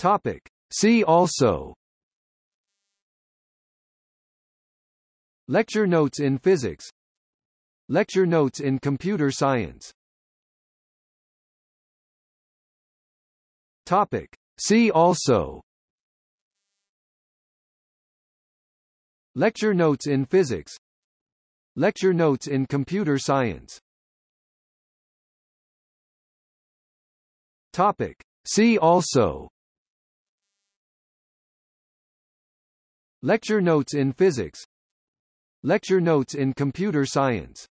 Topic. See also. Lecture notes in physics. Lecture notes in computer science. Topic. See also. Lecture notes in physics. Lecture notes in computer science. Topic. See also Lecture notes in physics. Lecture notes in computer science